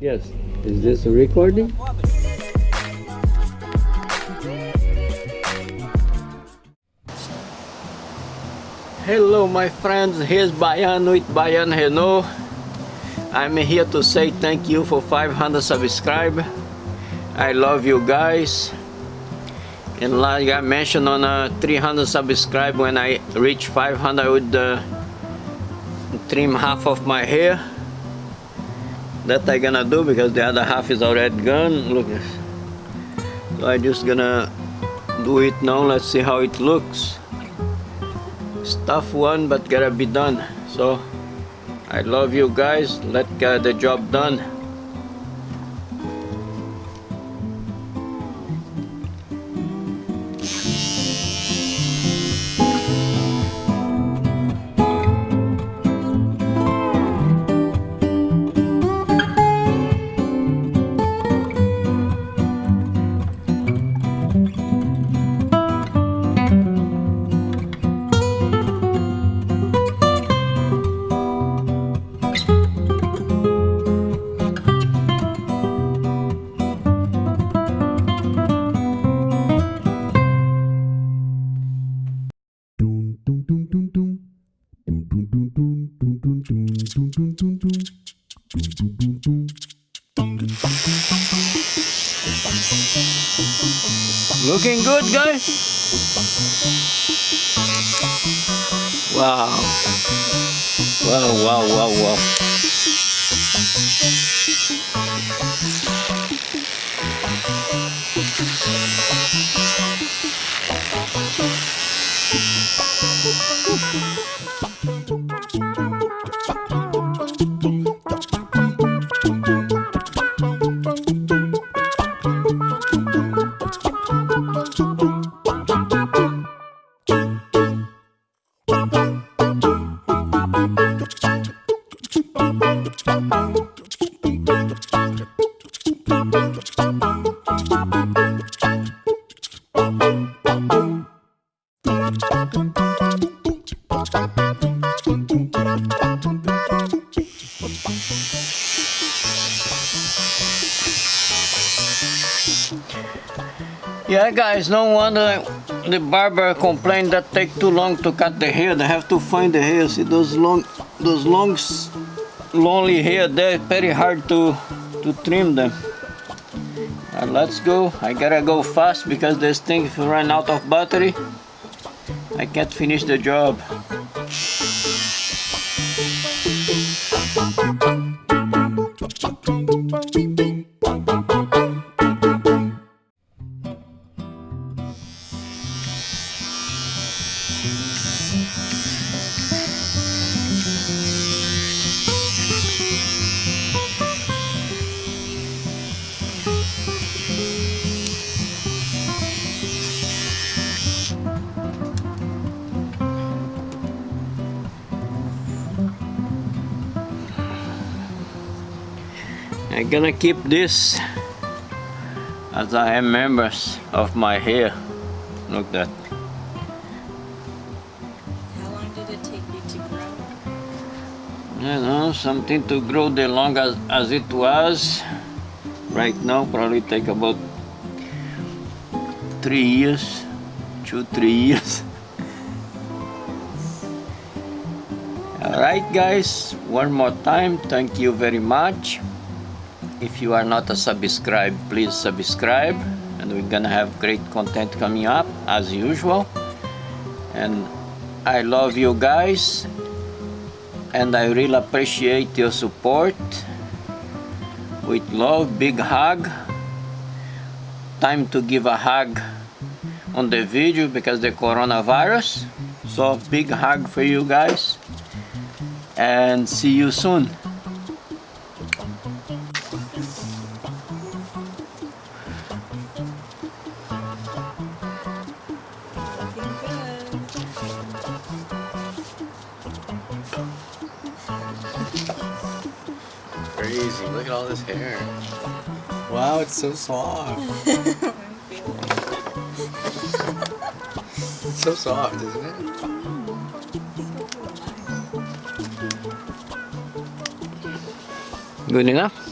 Yes. Is this a recording? Hello my friends, here's Bayan with Bayan Renault. I'm here to say thank you for 500 subscribe. I love you guys. And like I mentioned on uh, 300 subscribe, when I reach 500 I would uh, trim half of my hair that I gonna do because the other half is already gone look so I just gonna do it now. Let's see how it looks. It's tough one but gotta be done. So I love you guys. Let get the job done Looking good, guys? Wow. Wow, wow, wow, wow. Bye. Yeah guys, no wonder the barber complained that take too long to cut the hair. They have to find the hair. See those long, those long, lonely hair. They're very hard to to trim them. Let's go. I gotta go fast because this thing, run out of battery, I can't finish the job. I'm gonna keep this as I am members of my hair. Look that. How long did it take you to grow? You know, something to grow the long as, as it was. Right now, probably take about three years, two, three years. Alright guys, one more time, thank you very much if you are not a subscribe please subscribe. And we're gonna have great content coming up as usual. And I love you guys. And I really appreciate your support. With love big hug. Time to give a hug on the video because the coronavirus. So big hug for you guys. And see you soon Crazy, look at all this hair. Wow, it's so soft. it's so soft, isn't it? good enough